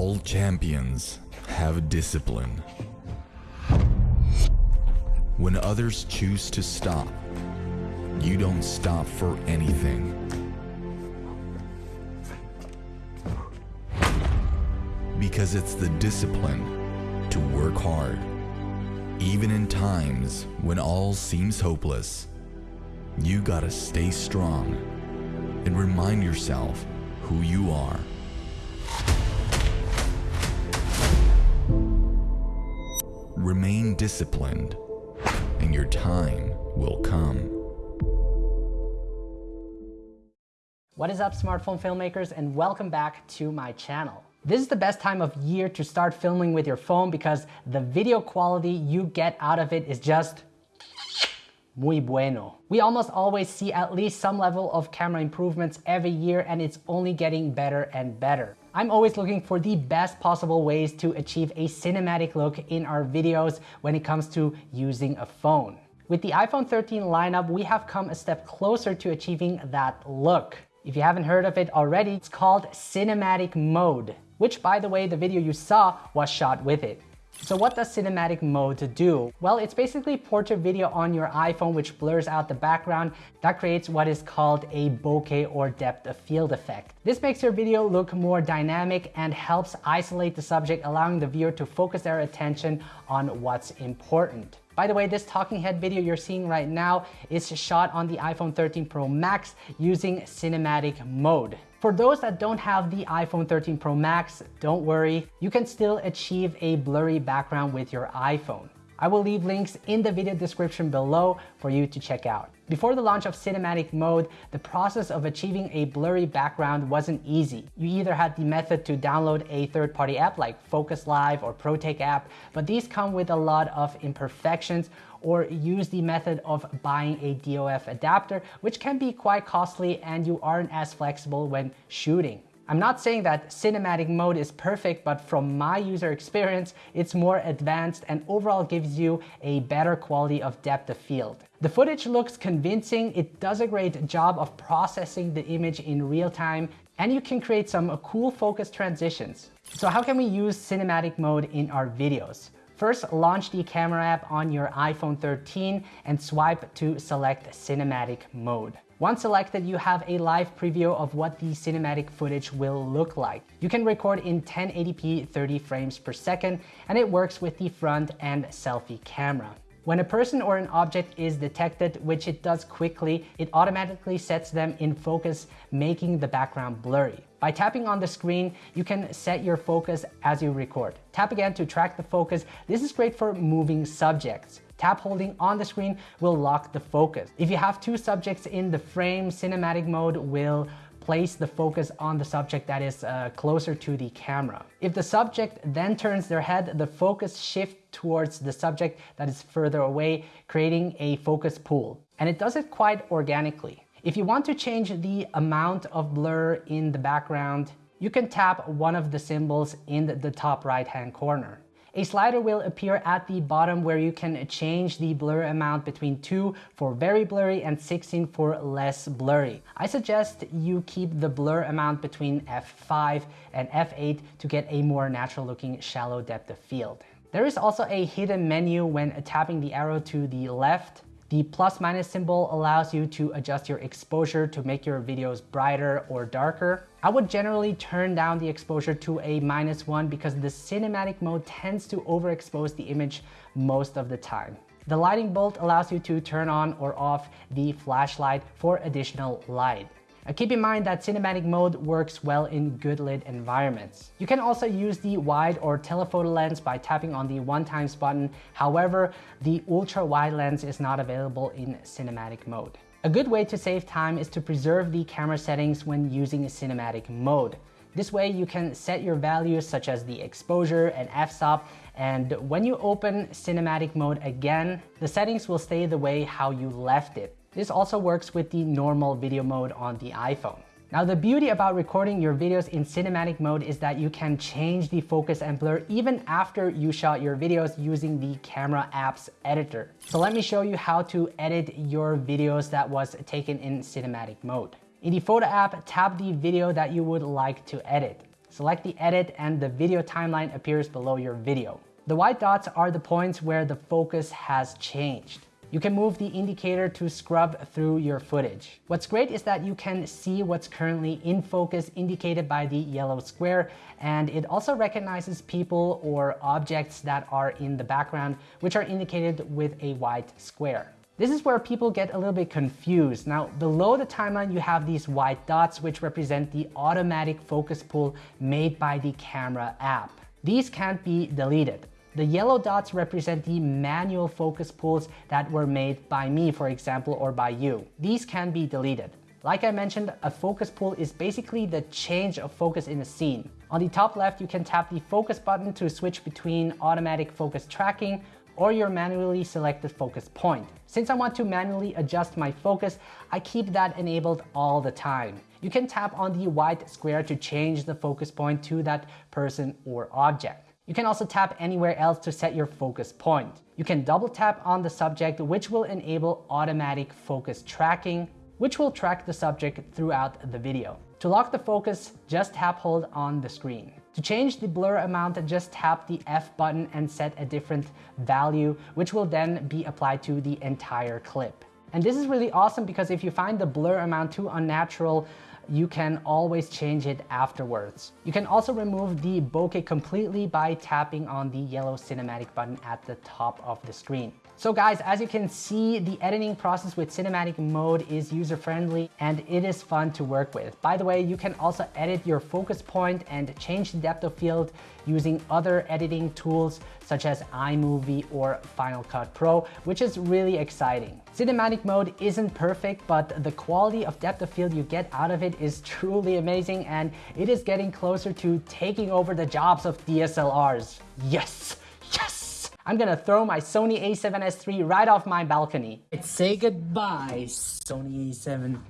All champions have discipline. When others choose to stop, you don't stop for anything. Because it's the discipline to work hard, even in times when all seems hopeless. You gotta stay strong and remind yourself who you are. Remain disciplined, and your time will come. What is up smartphone filmmakers and welcome back to my channel. This is the best time of year to start filming with your phone because the video quality you get out of it is just muy bueno. We almost always see at least some level of camera improvements every year and it's only getting better and better. I'm always looking for the best possible ways to achieve a cinematic look in our videos when it comes to using a phone. With the iPhone 13 lineup, we have come a step closer to achieving that look. If you haven't heard of it already, it's called Cinematic Mode, which by the way, the video you saw was shot with it. So what does cinematic mode do? Well, it's basically portrait video on your iPhone which blurs out the background. That creates what is called a bokeh or depth of field effect. This makes your video look more dynamic and helps isolate the subject, allowing the viewer to focus their attention on what's important. By the way, this talking head video you're seeing right now is shot on the iPhone 13 Pro Max using cinematic mode. For those that don't have the iPhone 13 Pro Max, don't worry, you can still achieve a blurry background with your iPhone. I will leave links in the video description below for you to check out. Before the launch of cinematic mode, the process of achieving a blurry background wasn't easy. You either had the method to download a third-party app like Focos Live or ProTake app, but these come with a lot of imperfections or use the method of buying a DOF adapter, which can be quite costly and you aren't as flexible when shooting. I'm not saying that cinematic mode is perfect, but from my user experience, it's more advanced and overall gives you a better quality of depth of field. The footage looks convincing, it does a great job of processing the image in real time, and you can create some cool focus transitions. So how can we use cinematic mode in our videos? First, launch the camera app on your iPhone 13 and swipe to select cinematic mode. Once selected, you have a live preview of what the cinematic footage will look like. You can record in 1080p 30 frames per second, and it works with the front and selfie camera. When a person or an object is detected, which it does quickly, it automatically sets them in focus, making the background blurry. By tapping on the screen, you can set your focus as you record. Tap again to track the focus. This is great for moving subjects. Tap holding on the screen will lock the focus. If you have two subjects in the frame, cinematic mode will place the focus on the subject that is uh, closer to the camera. If the subject then turns their head, the focus shifts towards the subject that is further away, creating a focus pull. And it does it quite organically. If you want to change the amount of blur in the background, you can tap one of the symbols in the top right hand corner. A slider will appear at the bottom where you can change the blur amount between 2 for very blurry and 16 for less blurry. I suggest you keep the blur amount between f5 and f8 to get a more natural looking shallow depth of field. There is also a hidden menu when tapping the arrow to the left the plus minus symbol allows you to adjust your exposure to make your videos brighter or darker. I would generally turn down the exposure to a minus one because the cinematic mode tends to overexpose the image most of the time. The lighting bolt allows you to turn on or off the flashlight for additional light. Keep in mind that cinematic mode works well in good lit environments. You can also use the wide or telephoto lens by tapping on the one times button. However, the ultra wide lens is not available in cinematic mode. A good way to save time is to preserve the camera settings when using cinematic mode. This way you can set your values such as the exposure and f-stop and when you open cinematic mode again, the settings will stay the way how you left it. This also works with the normal video mode on the iPhone. Now the beauty about recording your videos in cinematic mode is that you can change the focus and blur even after you shot your videos using the camera apps editor. So let me show you how to edit your videos that was taken in cinematic mode. In the photo app, tap the video that you would like to edit. Select the edit and the video timeline appears below your video. The white dots are the points where the focus has changed. You can move the indicator to scrub through your footage. What's great is that you can see what's currently in focus indicated by the yellow square and it also recognizes people or objects that are in the background which are indicated with a white square. This is where people get a little bit confused. Now, below the timeline, you have these white dots, which represent the automatic focus pull made by the camera app. These can't be deleted. The yellow dots represent the manual focus pulls that were made by me, for example, or by you. These can be deleted. Like I mentioned, a focus pull is basically the change of focus in a scene. On the top left, you can tap the focus button to switch between automatic focus tracking or your manually selected focus point. Since I want to manually adjust my focus, I keep that enabled all the time. You can tap on the white square to change the focus point to that person or object. You can also tap anywhere else to set your focus point. You can double tap on the subject, which will enable automatic focus tracking, which will track the subject throughout the video. To lock the focus, just tap hold on the screen. To change the blur amount, just tap the F button and set a different value, which will then be applied to the entire clip. And this is really awesome because if you find the blur amount too unnatural, you can always change it afterwards. You can also remove the bokeh completely by tapping on the yellow cinematic button at the top of the screen. So guys, as you can see, the editing process with cinematic mode is user-friendly and it is fun to work with. By the way, you can also edit your focus point and change the depth of field using other editing tools such as iMovie or Final Cut Pro, which is really exciting. Cinematic mode isn't perfect, but the quality of depth of field you get out of it is truly amazing and it is getting closer to taking over the jobs of DSLRs. Yes! I'm gonna throw my Sony a7S III right off my balcony. Let's Say goodbye, Sony a7.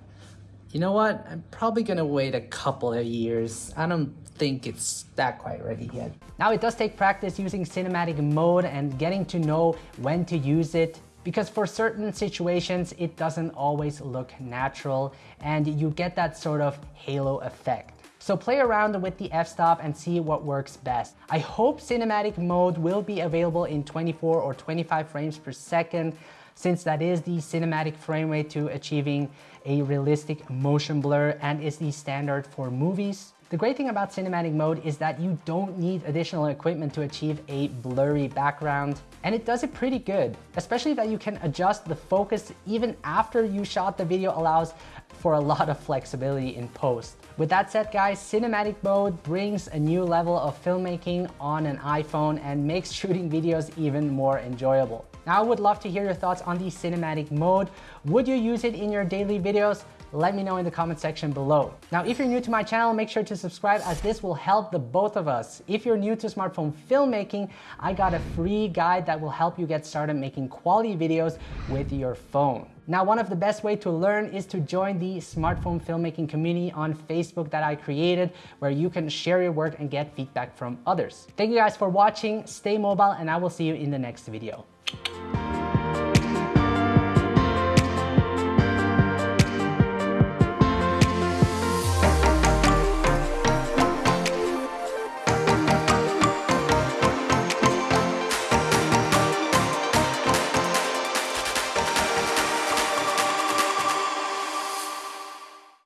You know what? I'm probably gonna wait a couple of years. I don't think it's that quite ready yet. Now it does take practice using cinematic mode and getting to know when to use it because for certain situations it doesn't always look natural and you get that sort of halo effect. So play around with the f-stop and see what works best. I hope cinematic mode will be available in 24 or 25 frames per second since that is the cinematic frame rate to achieving a realistic motion blur and is the standard for movies. The great thing about cinematic mode is that you don't need additional equipment to achieve a blurry background, and it does it pretty good, especially that you can adjust the focus even after you shot the video allows for a lot of flexibility in post. With that said guys, cinematic mode brings a new level of filmmaking on an iPhone and makes shooting videos even more enjoyable. I would love to hear your thoughts on the cinematic mode. Would you use it in your daily videos? let me know in the comment section below. Now, if you're new to my channel, make sure to subscribe as this will help the both of us. If you're new to smartphone filmmaking, I got a free guide that will help you get started making quality videos with your phone. Now, one of the best way to learn is to join the smartphone filmmaking community on Facebook that I created, where you can share your work and get feedback from others. Thank you guys for watching, stay mobile, and I will see you in the next video. Thank you.